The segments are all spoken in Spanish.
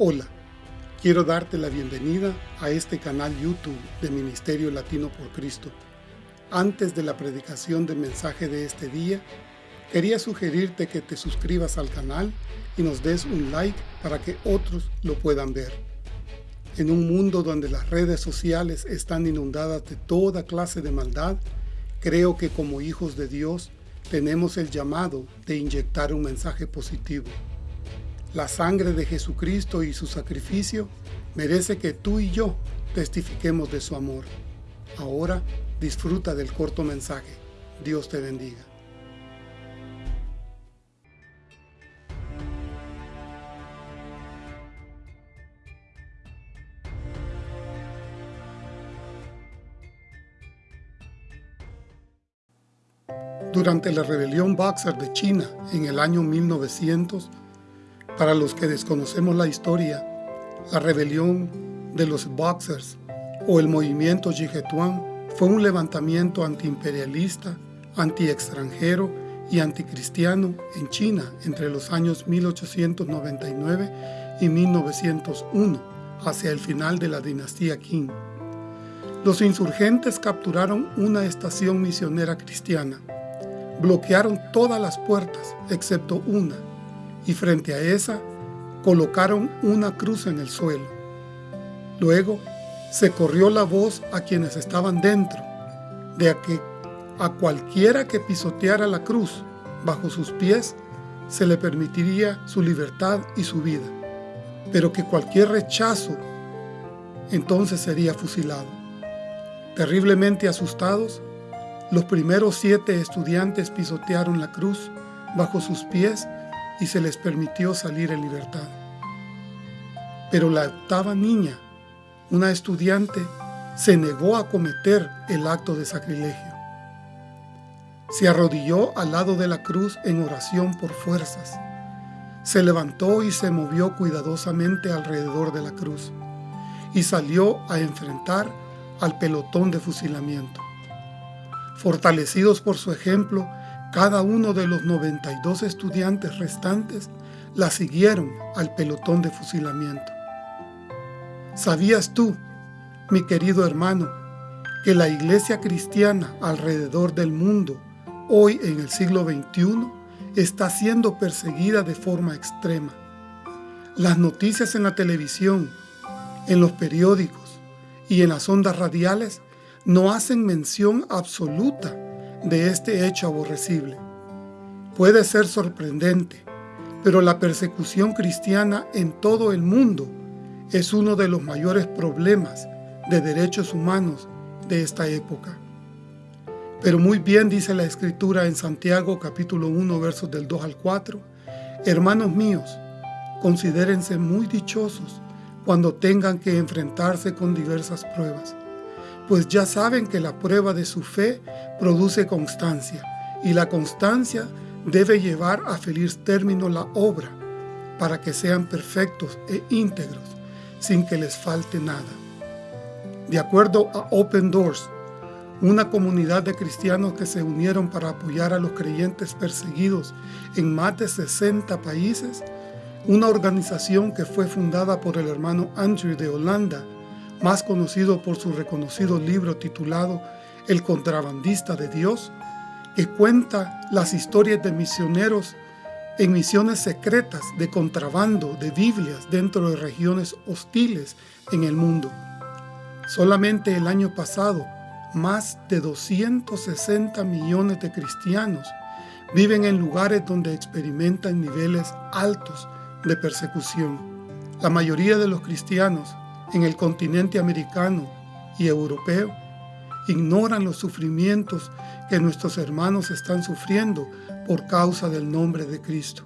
Hola, quiero darte la bienvenida a este canal YouTube de Ministerio Latino por Cristo. Antes de la predicación del mensaje de este día, quería sugerirte que te suscribas al canal y nos des un like para que otros lo puedan ver. En un mundo donde las redes sociales están inundadas de toda clase de maldad, creo que como hijos de Dios tenemos el llamado de inyectar un mensaje positivo. La sangre de Jesucristo y su sacrificio merece que tú y yo testifiquemos de su amor. Ahora disfruta del corto mensaje. Dios te bendiga. Durante la rebelión Boxer de China en el año 1900, para los que desconocemos la historia, y anticristiano en China entre los años 1899 y 1901, hacia el final de la dinastía Qing. Los insurgentes capturaron una estación misionera cristiana, bloquearon todas las puertas excepto una, y frente a esa colocaron una cruz en el suelo. Luego se corrió la voz a quienes estaban dentro, de que a cualquiera que pisoteara la cruz bajo sus pies se le permitiría su libertad y su vida, pero que cualquier rechazo entonces sería fusilado. Terriblemente asustados, los primeros siete estudiantes pisotearon la cruz bajo sus pies y se les permitió salir en libertad. Pero la octava niña, una estudiante, se negó a cometer el acto de sacrilegio. Se arrodilló al lado de la cruz en oración por fuerzas. Se levantó y se movió cuidadosamente alrededor de la cruz y salió a enfrentar al pelotón de fusilamiento. Fortalecidos por su ejemplo, cada uno de los 92 estudiantes restantes la siguieron al pelotón de fusilamiento. ¿Sabías tú, mi querido hermano, que la iglesia cristiana alrededor del mundo, hoy en el siglo XXI, está siendo perseguida de forma extrema? Las noticias en la televisión, en los periódicos y en las ondas radiales no hacen mención absoluta de este hecho aborrecible. Puede ser sorprendente, pero la persecución cristiana en todo el mundo es uno de los mayores problemas de derechos humanos de esta época. Pero muy bien dice la Escritura en Santiago capítulo 1 versos del 2 al 4, Hermanos míos, considérense muy dichosos cuando tengan que enfrentarse con diversas pruebas pues ya saben que la prueba de su fe produce constancia, y la constancia debe llevar a feliz término la obra, para que sean perfectos e íntegros, sin que les falte nada. De acuerdo a Open Doors, una comunidad de cristianos que se unieron para apoyar a los creyentes perseguidos en más de 60 países, una organización que fue fundada por el hermano Andrew de Holanda más conocido por su reconocido libro titulado El contrabandista de Dios, que cuenta las historias de misioneros en misiones secretas de contrabando de Biblias dentro de regiones hostiles en el mundo. Solamente el año pasado, más de 260 millones de cristianos viven en lugares donde experimentan niveles altos de persecución. La mayoría de los cristianos en el continente americano y europeo ignoran los sufrimientos que nuestros hermanos están sufriendo por causa del nombre de Cristo.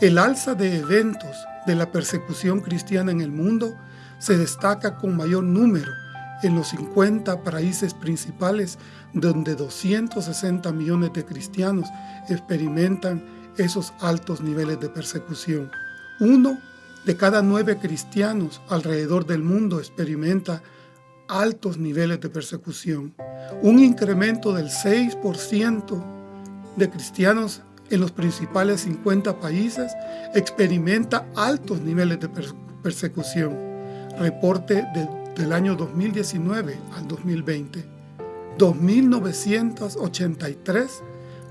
El alza de eventos de la persecución cristiana en el mundo se destaca con mayor número en los 50 países principales donde 260 millones de cristianos experimentan esos altos niveles de persecución. Uno de cada nueve cristianos alrededor del mundo experimenta altos niveles de persecución. Un incremento del 6% de cristianos en los principales 50 países experimenta altos niveles de persecución. Reporte del año 2019 al 2020. 2.983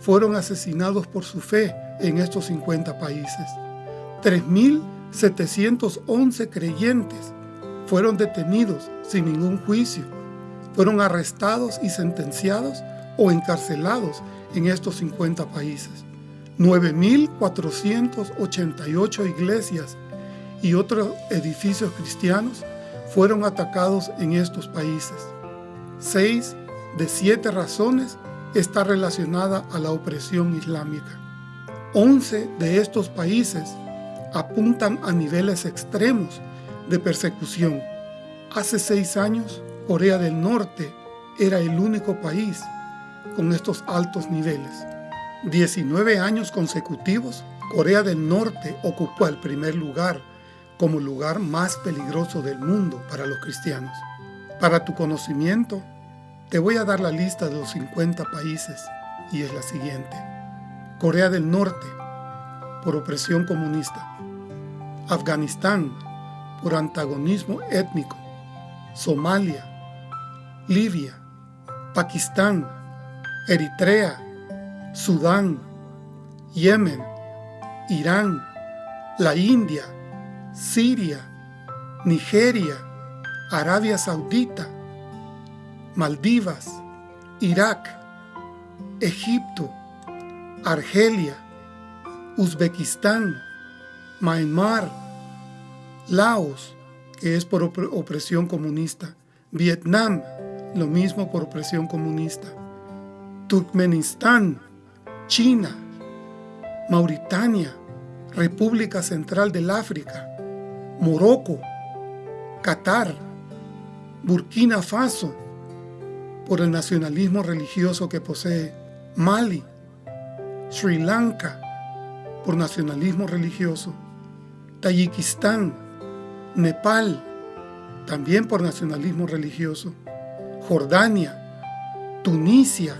fueron asesinados por su fe en estos 50 países. 3.711 creyentes fueron detenidos sin ningún juicio. Fueron arrestados y sentenciados o encarcelados en estos 50 países. 9.488 iglesias y otros edificios cristianos fueron atacados en estos países. Seis de siete razones está relacionada a la opresión islámica. Once de estos países apuntan a niveles extremos de persecución. Hace seis años, Corea del Norte era el único país con estos altos niveles. 19 años consecutivos, Corea del Norte ocupó el primer lugar como lugar más peligroso del mundo para los cristianos. Para tu conocimiento, te voy a dar la lista de los 50 países y es la siguiente. Corea del Norte, por opresión comunista. Afganistán, por antagonismo étnico. Somalia, Libia, Pakistán, Eritrea, Sudán, Yemen, Irán, la India, Siria, Nigeria, Arabia Saudita, Maldivas, Irak, Egipto, Argelia, Uzbekistán, Myanmar, Laos, que es por opresión comunista, Vietnam, lo mismo por opresión comunista, Turkmenistán, China, Mauritania, República Central del África, Morocco, Qatar, Burkina Faso, por el nacionalismo religioso que posee, Mali, Sri Lanka, por nacionalismo religioso, Tayikistán, Nepal, también por nacionalismo religioso, Jordania, Tunisia,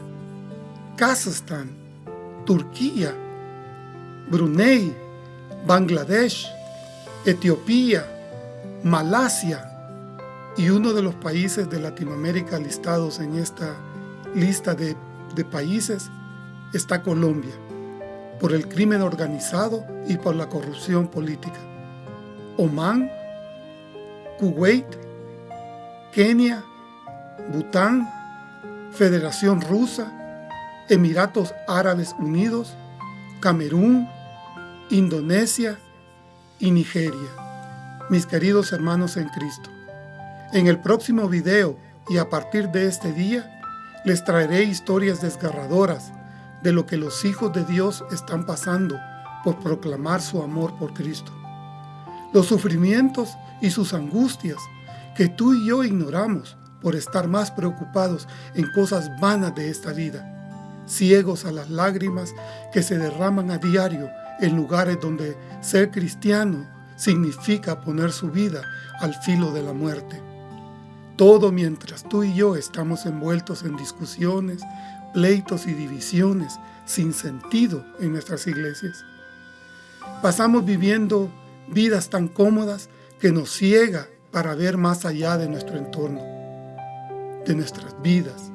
Kazajstán, Turquía, Brunei, Bangladesh, Etiopía, Malasia y uno de los países de Latinoamérica listados en esta lista de, de países está Colombia, por el crimen organizado y por la corrupción política. Omán, Kuwait, Kenia, Bután, Federación Rusa, Emiratos Árabes Unidos, Camerún, Indonesia y Nigeria. Mis queridos hermanos en Cristo, en el próximo video y a partir de este día, les traeré historias desgarradoras de lo que los hijos de Dios están pasando por proclamar su amor por Cristo. Los sufrimientos y sus angustias que tú y yo ignoramos por estar más preocupados en cosas vanas de esta vida ciegos a las lágrimas que se derraman a diario en lugares donde ser cristiano significa poner su vida al filo de la muerte. Todo mientras tú y yo estamos envueltos en discusiones, pleitos y divisiones sin sentido en nuestras iglesias. Pasamos viviendo vidas tan cómodas que nos ciega para ver más allá de nuestro entorno, de nuestras vidas.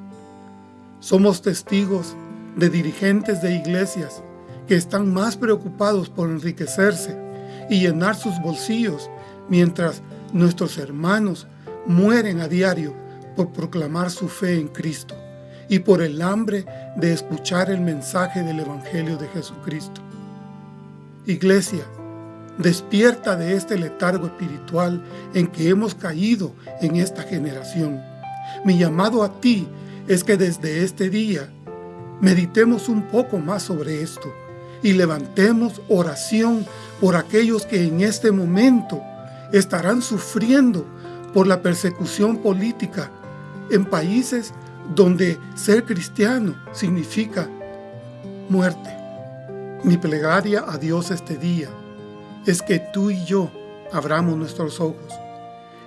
Somos testigos de dirigentes de iglesias que están más preocupados por enriquecerse y llenar sus bolsillos mientras nuestros hermanos mueren a diario por proclamar su fe en Cristo y por el hambre de escuchar el mensaje del Evangelio de Jesucristo. Iglesia, despierta de este letargo espiritual en que hemos caído en esta generación. Mi llamado a ti es que desde este día Meditemos un poco más sobre esto y levantemos oración por aquellos que en este momento estarán sufriendo por la persecución política en países donde ser cristiano significa muerte. Mi plegaria a Dios este día es que tú y yo abramos nuestros ojos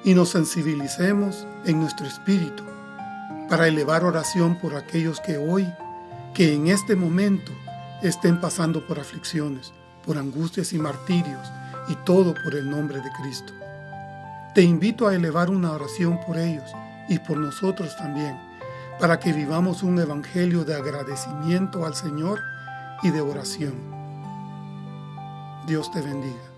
y nos sensibilicemos en nuestro espíritu para elevar oración por aquellos que hoy que en este momento estén pasando por aflicciones, por angustias y martirios, y todo por el nombre de Cristo. Te invito a elevar una oración por ellos y por nosotros también, para que vivamos un evangelio de agradecimiento al Señor y de oración. Dios te bendiga.